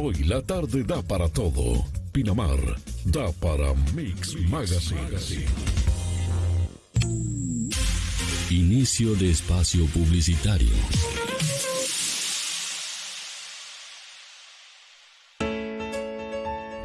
Hoy la tarde da para todo. Pinamar da para Mix Magazine. Inicio de espacio publicitario.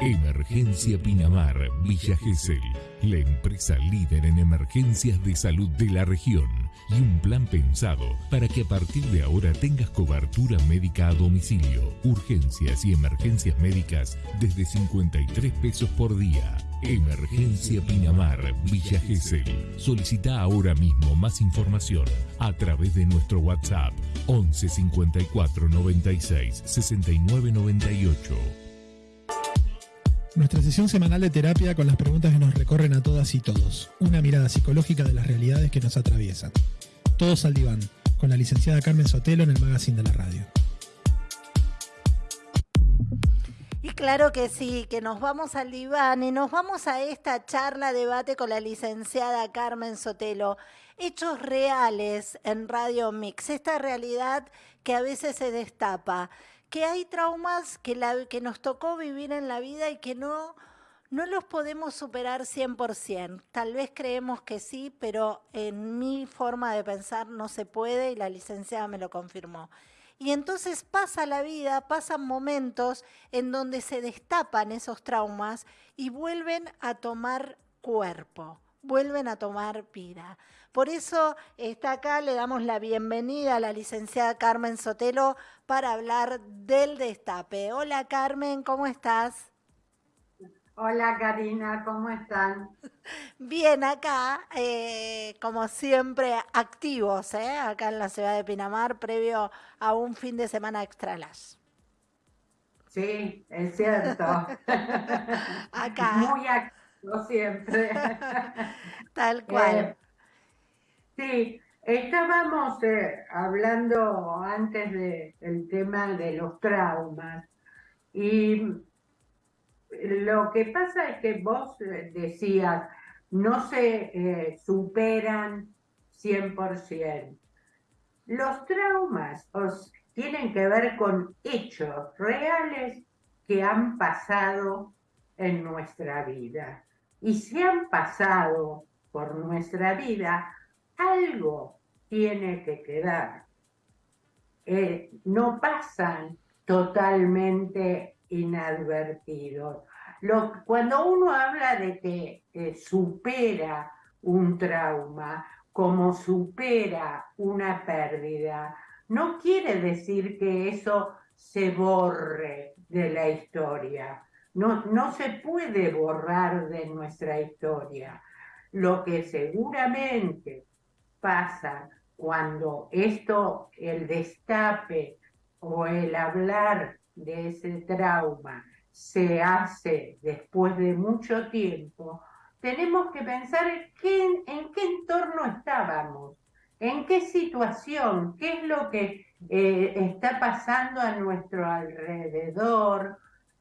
Emergencia Pinamar, Villa Gesell, la empresa líder en emergencias de salud de la región y un plan pensado para que a partir de ahora tengas cobertura médica a domicilio, urgencias y emergencias médicas desde 53 pesos por día. Emergencia Pinamar, Villa Gesell. Solicita ahora mismo más información a través de nuestro WhatsApp 11 54 96 69 98. Nuestra sesión semanal de terapia con las preguntas que nos recorren a todas y todos. Una mirada psicológica de las realidades que nos atraviesan. Todos al diván, con la licenciada Carmen Sotelo en el magazine de la radio. Y claro que sí, que nos vamos al diván y nos vamos a esta charla, debate con la licenciada Carmen Sotelo. Hechos reales en Radio Mix, esta realidad que a veces se destapa que hay traumas que, la, que nos tocó vivir en la vida y que no, no los podemos superar 100%. Tal vez creemos que sí, pero en mi forma de pensar no se puede y la licenciada me lo confirmó. Y entonces pasa la vida, pasan momentos en donde se destapan esos traumas y vuelven a tomar cuerpo, vuelven a tomar vida. Por eso está acá, le damos la bienvenida a la licenciada Carmen Sotelo para hablar del destape. Hola Carmen, ¿cómo estás? Hola Karina, ¿cómo están? Bien, acá, eh, como siempre, activos, ¿eh? acá en la ciudad de Pinamar, previo a un fin de semana extra las. Sí, es cierto. acá. Muy activo siempre. Tal cual. Eh, Sí, estábamos eh, hablando antes del tema de los traumas y lo que pasa es que vos eh, decías, no se eh, superan 100%. Los traumas tienen que ver con hechos reales que han pasado en nuestra vida. Y si han pasado por nuestra vida, algo tiene que quedar. Eh, no pasan totalmente inadvertidos. cuando uno habla de que supera un trauma, como supera una pérdida, no quiere decir que eso se borre de la historia. No, no se puede borrar de nuestra historia. Lo que seguramente pasa cuando esto, el destape o el hablar de ese trauma se hace después de mucho tiempo, tenemos que pensar en qué, en qué entorno estábamos, en qué situación, qué es lo que eh, está pasando a nuestro alrededor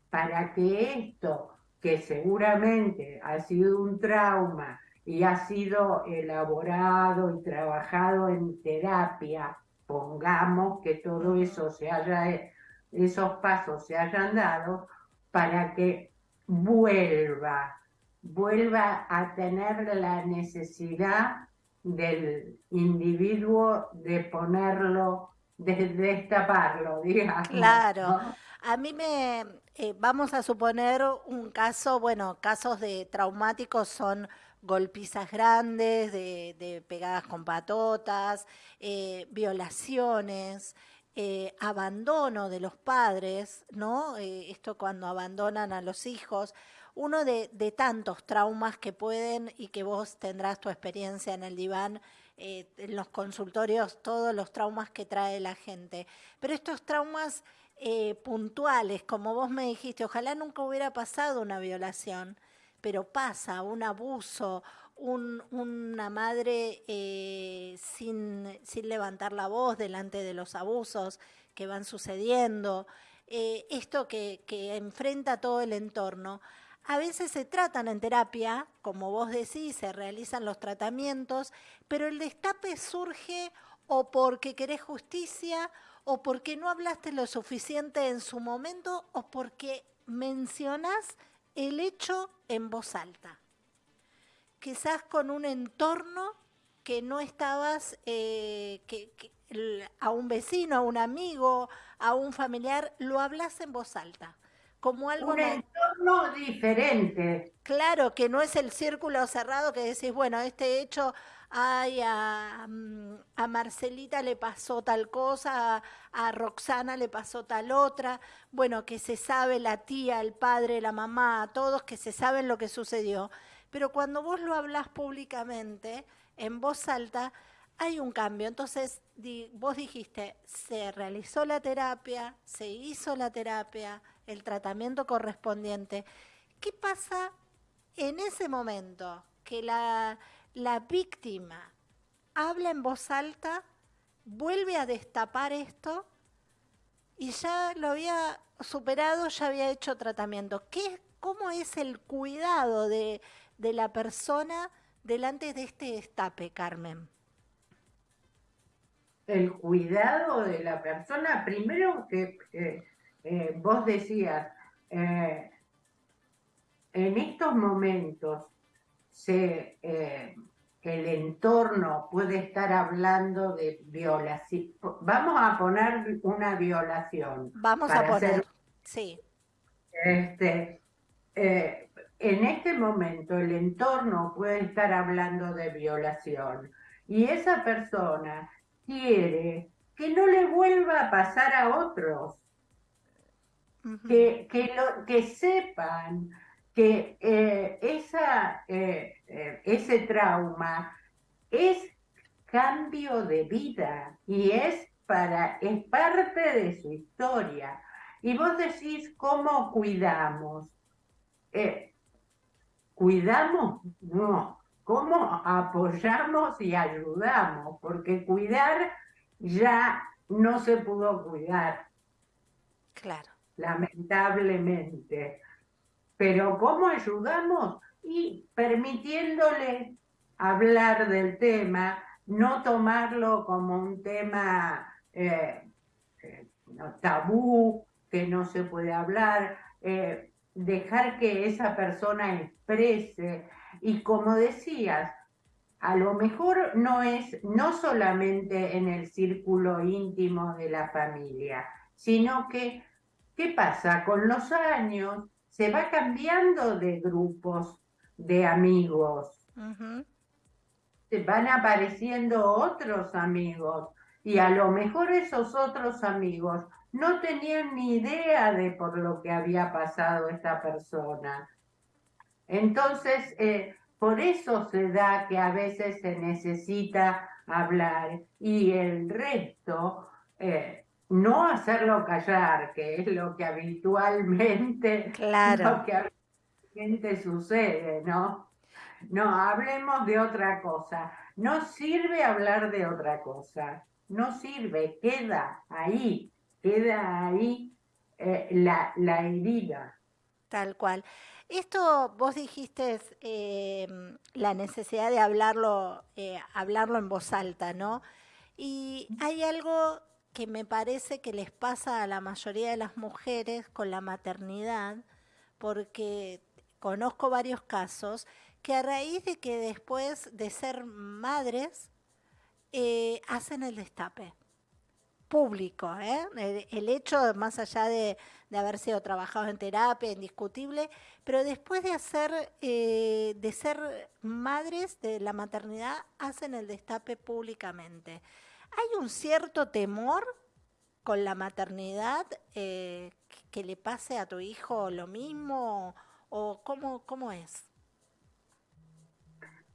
para que esto, que seguramente ha sido un trauma, y ha sido elaborado y trabajado en terapia, pongamos que todo eso se haya, esos pasos se hayan dado para que vuelva, vuelva a tener la necesidad del individuo de ponerlo, de destaparlo, digamos. Claro. A mí me, eh, vamos a suponer un caso, bueno, casos de traumáticos son golpizas grandes, de, pegadas con patotas, eh, violaciones, eh, abandono de los padres, ¿no? Eh, esto cuando abandonan a los hijos, uno de, tantos traumas que pueden y que vos tendrás tu experiencia en el diván, en los consultorios, todos los traumas que trae la gente. Pero estos traumas puntuales, como vos me dijiste, ojalá nunca hubiera pasado una violación pero pasa un abuso, una madre eh, sin, levantar la voz delante de los abusos que van sucediendo, eh, esto que, que enfrenta todo el entorno. A veces se tratan en terapia, como vos decís, se realizan los tratamientos, pero el destape surge o porque querés justicia, o porque no hablaste lo suficiente en su momento, o porque mencionás el hecho en voz alta. Quizás con un entorno que no estabas, eh, que, a un vecino, a un amigo, a un familiar, lo hablas en voz alta. Como algo un entorno diferente. Claro, que no es el círculo cerrado que decís, bueno, este hecho ay, mm, a, Marcelita le pasó tal cosa, a, a, Roxana le pasó tal otra, bueno, que se sabe la tía, el padre, la mamá, todos que se saben lo que sucedió. Pero cuando vos lo hablas públicamente, en voz alta, hay un cambio. Entonces, vos dijiste, se realizó la terapia, se hizo la terapia, el tratamiento correspondiente. ¿Qué pasa en ese momento que la la víctima habla en voz alta, vuelve a destapar esto y ya lo había superado, ya había hecho tratamiento. ¿Qué, ¿Cómo es el cuidado de, la persona delante de este destape, Carmen? El cuidado de la persona, primero que eh, vos decías, eh, en estos momentos se, eh, el entorno puede estar hablando de violación. Vamos a poner una violación. Vamos a poner, sí. Este, eh, en este momento el entorno puede estar hablando de violación y esa persona quiere que no le vuelva a pasar a otros, que, que, lo, que sepan que eh, esa, eh, eh, ese trauma es cambio de vida y es, para, es parte de su historia. Y vos decís, ¿cómo cuidamos? ¿Cuidamos? No. ¿Cómo apoyamos y ayudamos? Porque cuidar ya no se pudo cuidar. Claro. Lamentablemente. Pero ¿cómo ayudamos? Y permitiéndole hablar del tema, no tomarlo como un tema eh, eh, tabú, que no se puede hablar, eh, dejar que esa persona exprese. Y como decías, a lo mejor no es no solamente en el círculo íntimo de la familia, sino que, ¿qué pasa? Con los años se va cambiando de grupos de amigos. Se van apareciendo otros amigos y a lo mejor esos otros amigos no tenían ni idea de por lo que había pasado esta persona. Entonces, eh, por eso se da que a veces se necesita hablar y el resto eh, no hacerlo callar, que es lo que habitualmente, claro. sucede, ¿no? No, hablemos de otra cosa. No sirve hablar de otra cosa. No sirve, queda ahí, queda ahí eh, la, la herida. Tal cual. Esto vos dijiste eh, la necesidad de hablarlo, eh, hablarlo en voz alta, ¿no? Y hay algo que me parece que les pasa a la mayoría de las mujeres con la maternidad, porque conozco varios casos que a raíz de que después de ser madres eh, hacen el destape público, ¿eh? el, hecho más allá de, haber sido trabajado en terapia, indiscutible, pero después de hacer, eh, de ser madres de la maternidad, hacen el destape públicamente. ¿Hay un cierto temor con la maternidad eh, que le pase a tu hijo lo mismo o cómo, cómo es?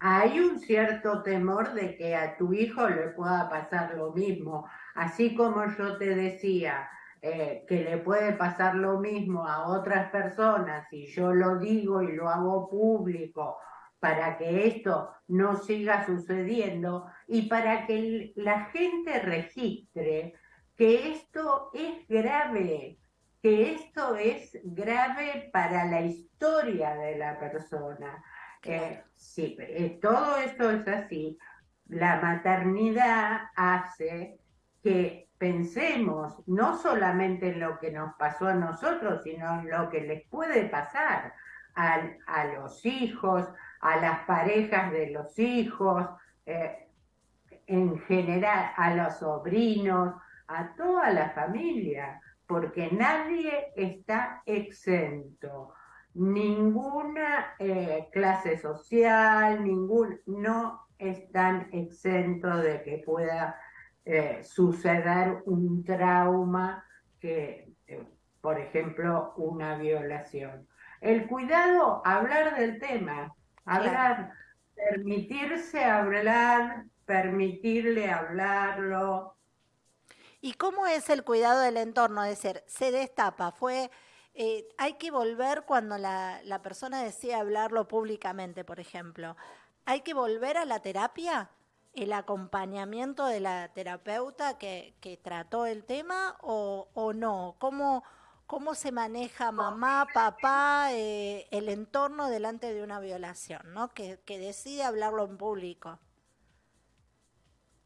Hay un cierto temor de que a tu hijo le pueda pasar lo mismo, así como yo te decía eh, que le puede pasar lo mismo a otras personas y yo lo digo y lo hago público para que esto no siga sucediendo y para que la gente registre que esto es grave, que esto es grave para la historia de la persona. Eh, sí, eh, todo esto es así, la maternidad hace que pensemos no solamente en lo que nos pasó a nosotros, sino en lo que les puede pasar a, los hijos, a las parejas de los hijos, eh, en general a los sobrinos, a toda la familia, porque nadie está exento. Ninguna eh, clase social, ningún, no están exentos de que pueda eh, suceder un trauma que, por ejemplo, una violación. El cuidado, hablar del tema, hablar, permitirse hablar, permitirle hablarlo. ¿Y cómo es el cuidado del entorno? Es decir, se destapa, fue... Eh, hay que volver cuando la, la persona decía hablarlo públicamente, por ejemplo. ¿Hay que volver a la terapia? el acompañamiento de la terapeuta que, que trató el tema o, o no? ¿Cómo, ¿Cómo se maneja mamá, papá, eh, el entorno delante de una violación, ¿no? que, que decide hablarlo en público?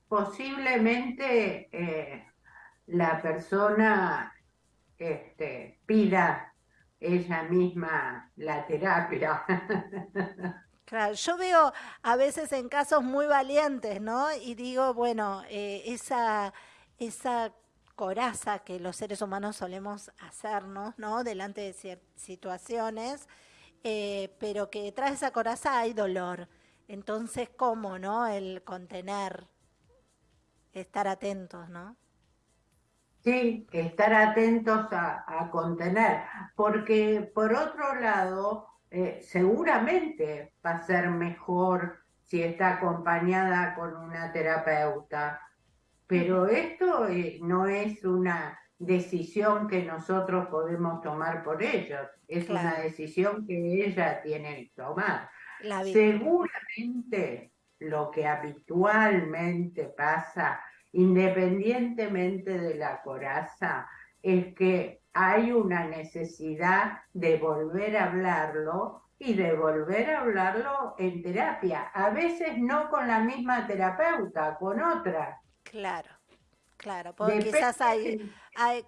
Posiblemente eh, la persona este, pida ella misma la terapia. Claro, yo veo a veces en casos muy valientes, ¿no? Y digo, bueno, eh, esa, esa coraza que los seres humanos solemos hacernos, ¿no? Delante de situaciones, eh, pero que detrás de esa coraza hay dolor. Entonces, ¿cómo, no? El contener, estar atentos, ¿no? Sí, estar atentos a, contener, porque por otro lado, eh, seguramente va a ser mejor si está acompañada con una terapeuta. Pero esto eh, no es una decisión que nosotros podemos tomar por ellos, es una decisión que ella tiene que tomar. Seguramente lo que habitualmente pasa, independientemente de la coraza, es que hay una necesidad de volver a hablarlo y de volver a hablarlo en terapia. A veces no con la misma terapeuta, con otra. Claro, claro, porque quizás hay,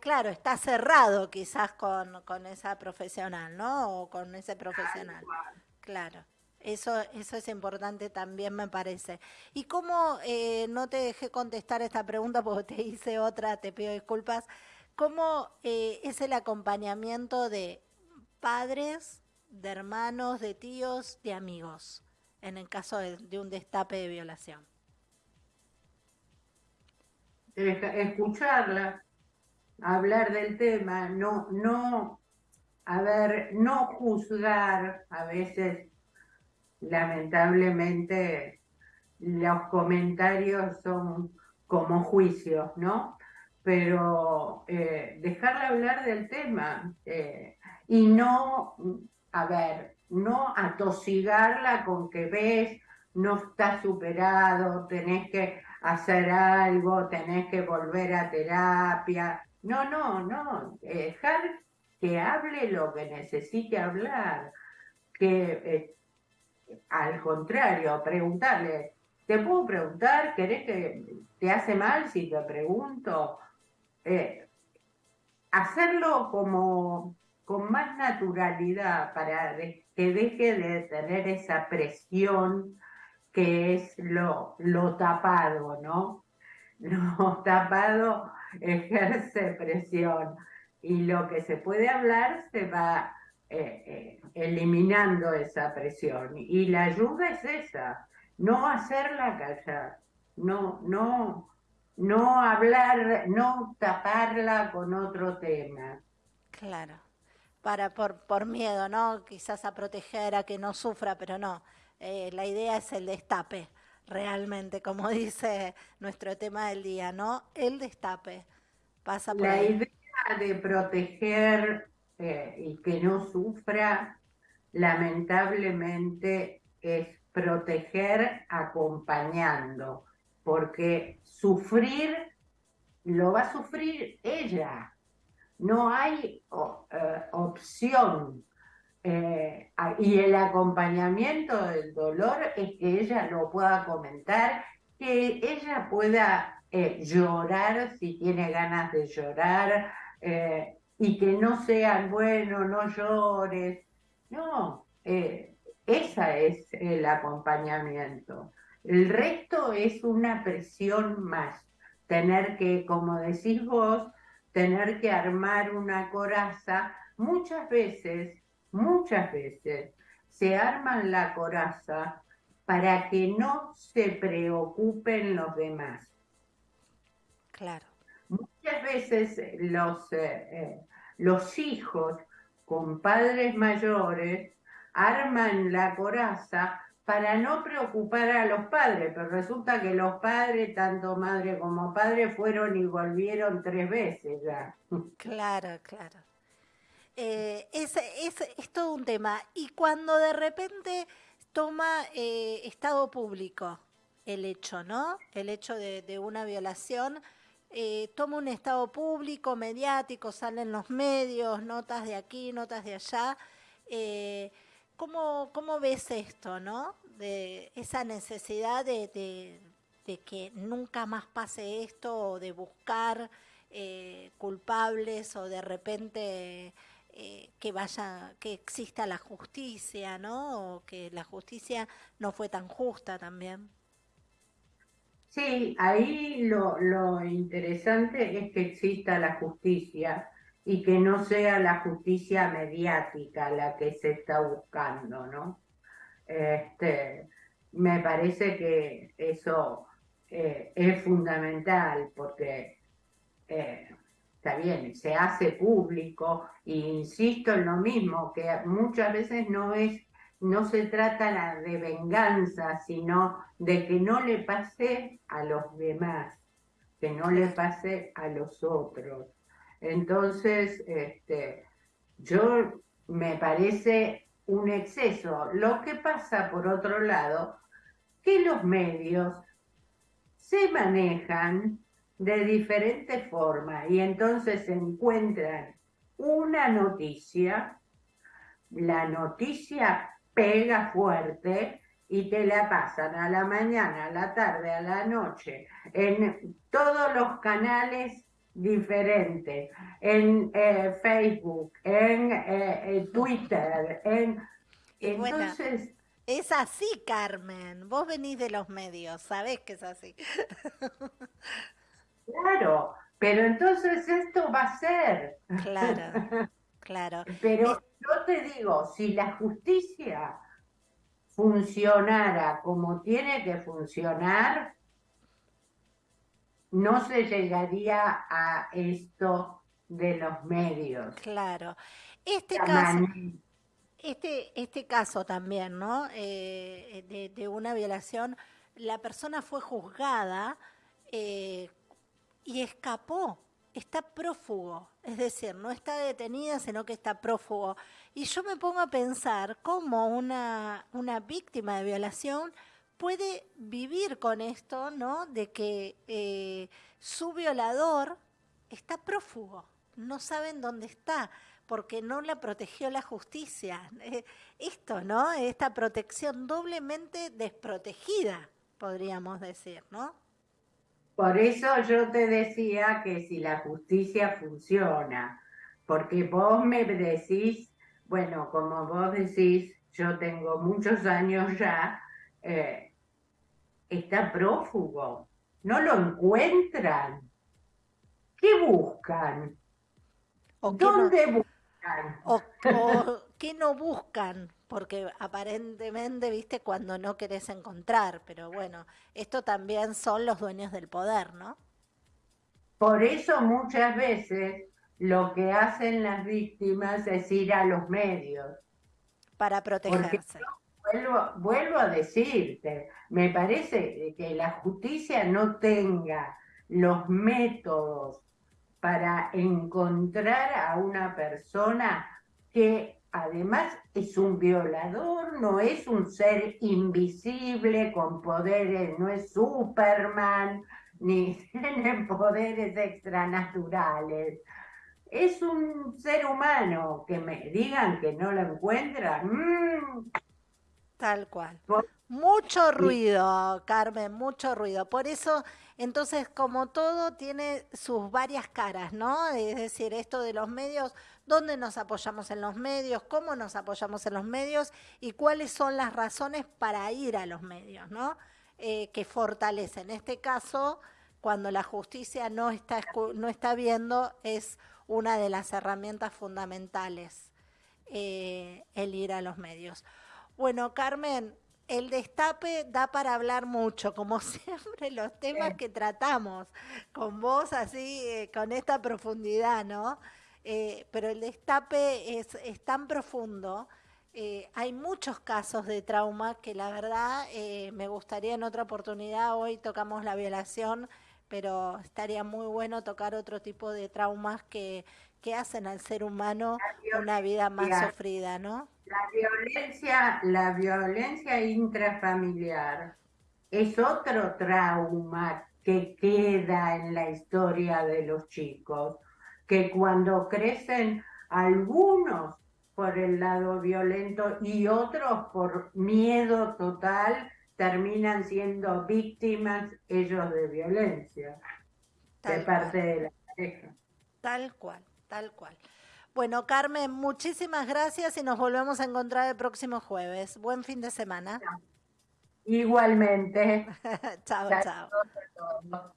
claro, está cerrado quizás con, con esa profesional, ¿no? O con ese profesional. Claro. Eso, eso es importante también, me parece. ¿Y cómo eh, no te dejé contestar esta pregunta porque te hice otra, te pido disculpas? ¿Cómo eh, es el acompañamiento de padres, de hermanos, de tíos, de amigos, en el caso de, un destape de violación? Escucharla, hablar del tema, no, no, ver, no juzgar, a veces, lamentablemente, los comentarios son como juicios, ¿no? pero eh, dejarle hablar del tema eh, y no, a ver, no atosigarla con que ves, no está superado, tenés que hacer algo, tenés que volver a terapia. No, no, no, dejar que hable lo que necesite hablar, que eh, al contrario, preguntarle, ¿te puedo preguntar? ¿Querés que te hace mal si te pregunto? Eh, hacerlo como con más naturalidad para que deje de tener esa presión que es lo, lo tapado, ¿no? Lo tapado ejerce presión y lo que se puede hablar se va eh, eh, eliminando esa presión. Y la ayuda es esa, no hacerla callar, no, no, no hablar, no taparla con otro tema. Claro, para por, por miedo, ¿no? Quizás a proteger, a que no sufra, pero no. Eh, la idea es el destape, realmente, como dice nuestro tema del día, ¿no? El destape. Pasa por la idea de proteger eh, y que no sufra, lamentablemente, es proteger acompañando porque sufrir lo va a sufrir ella. No hay eh, opción. Eh, y el acompañamiento del dolor es que ella lo pueda comentar, que ella pueda eh, llorar si tiene ganas de llorar eh, y que no sean, bueno, no llores. No, ese es el acompañamiento. El resto es una presión más. Tener que, como decís vos, tener que armar una coraza. Muchas veces, muchas veces, se arman la coraza para que no se preocupen los demás. Claro. Muchas veces los, eh, eh, los hijos con padres mayores arman la coraza para no preocupar a los padres, pero resulta que los padres, tanto madre como padre, fueron y volvieron tres veces ya. Claro, claro. Eh, es, es, todo un tema. Y cuando de repente toma eh, estado público el hecho, ¿no? El hecho de, una violación, eh, toma un estado público, mediático, salen los medios, notas de aquí, notas de allá. ¿cómo, ¿Cómo ves esto, no? De esa necesidad de, de, de que nunca más pase esto o de buscar culpables o de repente eh, que vaya, que exista la justicia, ¿no? O que la justicia no fue tan justa también. Sí, ahí lo, lo interesante es que exista la justicia y que no sea la justicia mediática la que se está buscando, ¿no? Este, me parece que eso eh, es fundamental porque eh, está bien, se hace público, e insisto en lo mismo, que muchas veces no es, no se trata de venganza, sino de que no le pase a los demás, que no le pase a los otros. Entonces, este, yo me parece un exceso. Lo que pasa, por otro lado, que los medios se manejan de diferentes formas y entonces encuentran una noticia, la noticia pega fuerte y te la pasan a la mañana, a la tarde, a la noche, en todos los canales diferentes, en eh, Facebook, en eh, Twitter, en... Entonces... es así, Carmen. Vos venís de los medios, sabés que es así. Pero entonces esto va a ser. Claro, claro. Pero yo te digo, si la justicia funcionara como tiene que funcionar, no se llegaría a esto de los medios. Claro. Este caso, este, este caso también, ¿no? Eh, de, de, una violación, la persona fue juzgada eh, y escapó, está prófugo, es decir, no está detenida, sino que está prófugo. Y yo me pongo a pensar cómo una, víctima de violación puede vivir con esto, ¿no? De que eh, su violador está prófugo, no saben dónde está, porque no la protegió la justicia. Eh, esto, ¿no? Esta protección doblemente desprotegida, podríamos decir, ¿no? Por eso yo te decía que si la justicia funciona, porque vos me decís, bueno, como vos decís, yo tengo muchos años ya, eh, está prófugo, no lo encuentran. ¿Qué buscan? ¿Dónde buscan? O, ¿Qué no buscan? porque aparentemente, viste, cuando no querés encontrar, pero bueno, esto también son los dueños del poder, ¿no? Por eso muchas veces lo que hacen las víctimas es ir a los medios. Para protegerse. vuelvo, vuelvo a decirte, me parece que la justicia no tenga los métodos para encontrar a una persona que además es un violador, no es un ser invisible con poderes, no es Superman, ni tiene poderes extranaturales. Es un ser humano que me digan que no lo encuentran. Mm. Tal cual. Mucho ruido, Carmen, mucho ruido. Por eso, entonces, como todo, tiene sus varias caras, ¿no? Es decir, esto de los medios, ¿dónde nos apoyamos en los medios? ¿Cómo nos apoyamos en los medios? ¿Y cuáles son las razones para ir a los medios, ¿no? Eh, que fortalecen. En este caso, cuando la justicia no está, no está viendo, es una de las herramientas fundamentales eh, el ir a los medios. Bueno, Carmen, el destape da para hablar mucho, como siempre los temas que tratamos con vos así, eh, con esta profundidad, ¿no? Eh, pero el destape es, tan profundo. Eh, hay muchos casos de trauma que la verdad me gustaría en otra oportunidad, hoy tocamos la violación, pero estaría muy bueno tocar otro tipo de traumas que, que hacen al ser humano una vida más sufrida, ¿no? La violencia, la violencia intrafamiliar es otro trauma que queda en la historia de los chicos, que cuando crecen algunos por el lado violento y otros por miedo total, terminan siendo víctimas ellos de violencia de parte de la pareja. Tal cual, tal cual. Bueno, Carmen, muchísimas gracias y nos volvemos a encontrar el próximo jueves. Buen fin de semana. Igualmente. chao, chao.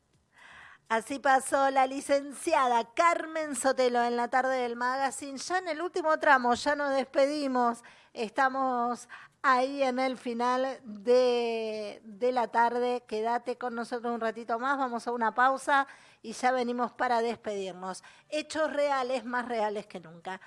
Así pasó la licenciada Carmen Sotelo en la tarde del magazine. Ya en el último tramo, ya nos despedimos. Estamos ahí en el final de, de, la tarde. Quédate con nosotros un ratito más, vamos a una pausa y ya venimos para despedirnos. Hechos reales, más reales que nunca.